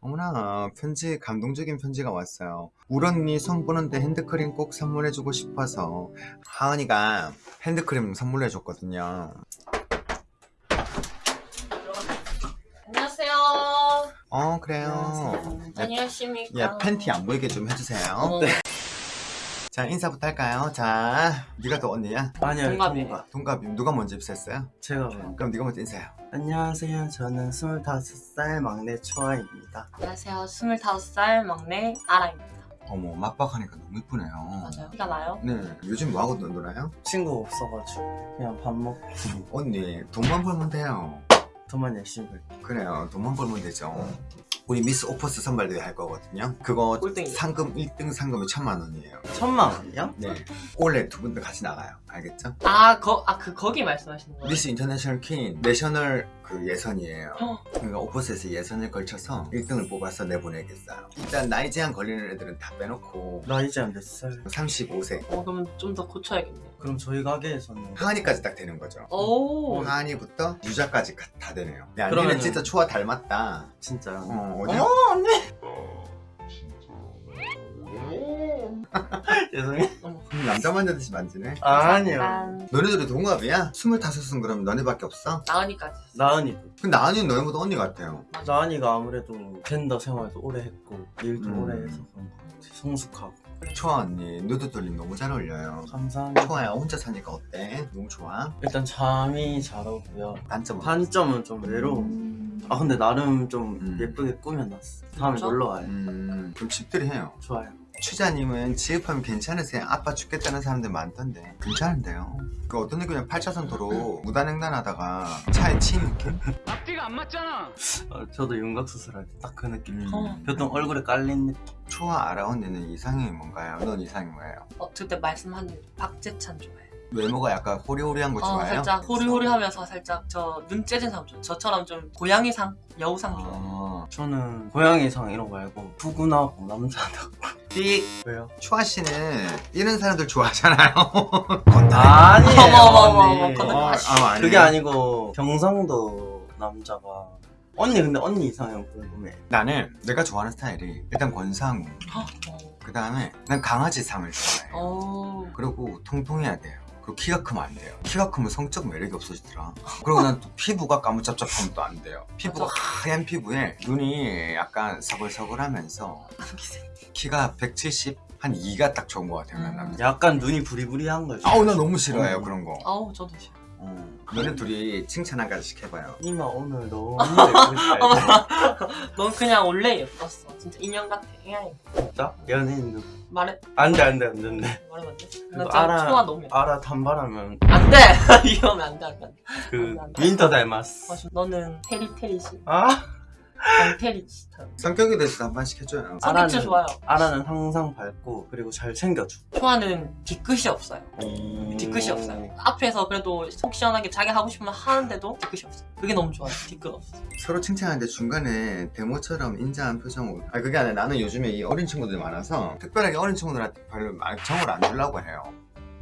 어머나 편지 감동적인 편지가 왔어요. 울 언니 손 보는데 핸드크림 꼭 선물해주고 싶어서 하은이가 핸드크림 선물해줬거든요. 안녕하세요. 어 그래요. 네, 안녕하십니까. 예, 팬티 안 보이게 좀 해주세요. 어머, 자 인사부터 할까요? 자 네가 더 언니야? 아니요 동갑이에요. 동갑. 동갑이 누가 먼저 입사했어요? 제가 봐요. 그럼 네가 먼저 인사해요 안녕하세요 저는 25살 막내 초아입니다 안녕하세요. 25살 막내 아라입니다. 어머 막박하니까 너무 이쁘네요 맞아요. 티가 나요? 네 요즘 뭐하고 놀아요? 친구 없어가지고 그냥 밥 먹고 언니 돈만 벌면 돼요 돈만 열심히 벌 그래요 돈만 벌면 되죠 우리 미스 오퍼스 선발대회 할 거거든요 그거 꼴등이요. 상금 1등 상금이 천만 원이에요 천만 원이요? 네 올해 두분다 같이 나가요 알겠죠? 아, 거, 아, 그, 거기 말씀하시는 거예요? 미스 인터내셔널 퀸 내셔널 그 예선이에요 어. 그러니까 오퍼스에서 예선을 걸쳐서 1등을 뽑아서 내보내겠어요 일단 나이 제한 걸리는 애들은 다 빼놓고 나이 제한 몇 살? 35세 어, 그러면 좀 더 고쳐야겠네요. 그럼 저희 가게에서는 하은이까지 딱 되는 거죠 오. 하은이부터 유자까지 가- 다 되네요 야 그러면은- 니는 진짜 초아 닮았다 진짜요? 어, 어, 어디 언니 죄송해요 어머. 남자 만지듯이 만지네 아 니요 난 너네들이 동갑이야? 25은 그럼 너네밖에 없어? 나은이까지. 나은이도 근데 나은이는 너네보다 언니 같아요 나은이가 아무래도 젠더 생활도 오래 했고 일도 음. 오래 해서 그런 것 같아 성숙하고 초아 언니 누드 돌림 너무 잘 어울려요 감사합니다 초아야 혼자 사니까 어때? 너무 좋아? 일단 잠이 잘 오고요 단점은? 단점은 좀 외로움 아 근데 나름 좀 음. 예쁘게 꾸며놨어 다음에? 놀러와요 음 그럼 집들이 해요 좋아요 취자님은 지읍하면 괜찮으세요? 아빠 죽겠다는 사람들 많던데 괜찮은데요? 그 어떤 애그냥 8차선 도로 무단횡단하다가 차에 치인 느낌? 앞뒤가 안 맞잖아. 어, 저도 윤곽 수술할 때 딱 그 느낌 음. 어. 보통 얼굴에 깔린 느낌 초아 언니는 이상형이 뭔가요? 넌 이상이 뭐예요? 어, 그때 말씀한 대로 박재찬 좋아해요. 외모가 약간 호리호리한 거 어, 좋아해요? 살짝 호리호리하면서 살짝 저 눈 째진 사람 좋아해요. 저처럼 좀 고양이상, 여우상 좋아해요. 아, 저는 고양이상 이런 거 말고 푸근하고 남자다고 삑 왜요? 초아 씨는 이런 사람들 좋아하잖아요. 아니에요 어머, 어머, 어머, 언니. 어머, 건너- 아, 아. 그게 아니고 경상도 남자가 언니 근데 언니 이상형 궁금해 나는 내가 좋아하는 스타일이 일단 권상우 어. 그 다음에 난 강아지상을 좋아해 어. 그리고 통통해야 돼요 그리고 키가 크면 안 돼요 키가 크면 성적 매력이 없어지더라 그리고 난 또 피부가 까무잡잡하면 또 안 돼요 피부가 맞아. 하얀 피부에 눈이 약간 서글서글하면서 키가 170 한 2가 딱 좋은 것 같아요 난 음. 약간 눈이 부리부리한 거죠 아우 나 너무 싫어해요 음. 그런 거 아우, 저도 싫어. 어. 너네 둘이 칭찬 한 가지씩 해봐요 이마 오늘 너무 예쁘게 잘넌 그냥 원래 예뻤어. 진짜 인형 같아. 진짜? 연예인 누구? 말해, 안돼 안돼 안돼 안돼 말하면 안 돼? 그거 나 진짜 알아. 초아 너무 예뻐. 알아 단발하면 안 돼! 이러면 안 돼, 안 돼. 안 돼. 그안 돼. 윈터 닮았어 맞아. 너는 테리 테리시. 아? 강테리 스타일. 성격에 대해서 한 번씩 해줘요 성격 진짜 좋아요. 아라는 항상 밝고 그리고 잘 챙겨줘 초아는 뒤끝이 없어요. 뒤끝이 없어요. 앞에서 그래도 속 시원하게 자기 하고 싶으면 하는데도 뒤끝이 없어요. 그게 너무 좋아요. 뒤끝 없어. 서로 칭찬하는데 중간에 데모처럼 인자한 표정으로 아 그게 아니라 나는 요즘에 이 어린 친구들이 많아서 특별하게 어린 친구들한테 별로 막 정을 안 주려고 해요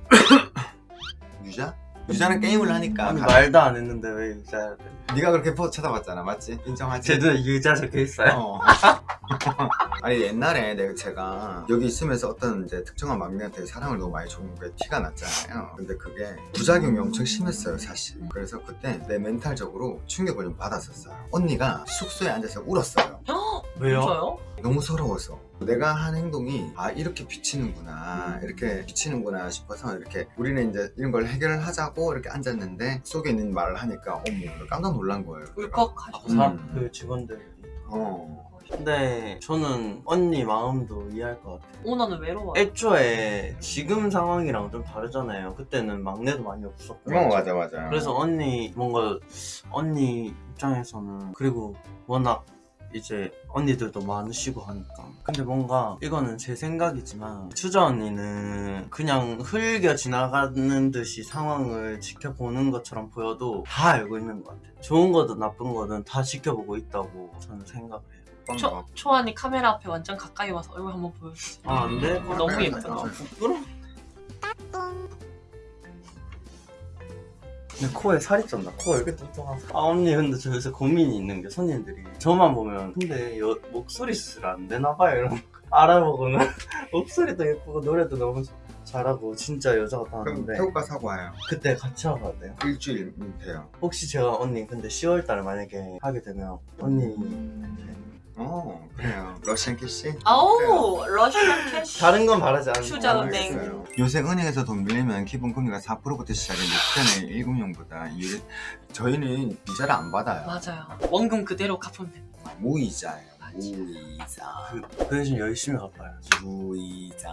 유자? 유자는 게임을 하니까 아니 가- 말도 안 했는데 왜 유자야 돼 네가 그렇게 포 쳐다봤잖아 맞지? 인정하지? 제 눈에 유자 적혀있어요? 어. 아니 옛날에 내가 제가 여기 있으면서 어떤 이제 특정한 막내한테 사랑을 너무 많이 줬는 게 티가 났잖아요 근데 그게 부작용이 엄청 심했어요 사실 그래서 그때 내 멘탈적으로 충격을 좀 받았었어요 언니가 숙소에 앉아서 울었어요 왜요? 저요? 너무 서러워서 내가 한 행동이 아 이렇게 비치는구나 이렇게 비치는구나 싶어서 이렇게 우리는 이제 이런 걸 해결을 하자고 이렇게 앉았는데 속에 있는 말을 하니까 어머 깜짝 놀란 거예요 울컥하셨어. 음. 사- 그 직원들이 어. 근데 저는 언니 마음도 이해할 것 같아요 오너는 외로워요. 애초에 지금 상황이랑 좀 다르잖아요 그때는 막내도 많이 없었고 어 맞아 맞아 그래서 언니 뭔가 언니 입장에서는 그리고 워낙 이제 언니들도 많으시고 하니까 근데 뭔가 이거는 제 생각이지만 추자 언니는 그냥 흘겨 지나가는 듯이 상황을 지켜보는 것처럼 보여도 다 알고 있는 것 같아요 좋은 거든 나쁜 거든 다 지켜보고 있다고 저는 생각을 해요 초, 초안이 카메라 앞에 완전 가까이 와서 얼굴 한번 보여주세요. 아 안돼? 어, 너무 예쁘다. 부끄러워 근데 코에 살이 쪘나? 코가 이렇게 뚱뚱하서 아 언니 근데 저 요새 고민이 있는 게 손님들이 저만 보면 근데 여, 목소리 수술 안 되나 봐요 이런 거. 알아보고는. 목소리도 예쁘고 노래도 너무 잘하고 진짜 여자 같았는데 태국가 사고 와요? 그때 같이 와봐야 돼요? 일주일이면 돼요. 혹시 제가 언니 근데 10월달에 만약에 하게 되면 언니 어 그래요. 러시앤캐시? 아우 러시앤캐시 다른 건 바라지 않는 투자 거. 은행. 알겠어요. 요새 은행에서 돈 빌리면 기본 금리가 4%부터 시작인데 그때는 1금융보다. 유리... 저희는 이자를 안 받아요. 맞아요. 원금 그대로 갚으면 됩니다. 무이자예요. 무이자. 그, 그 대신 열심히 갚아야지 무이자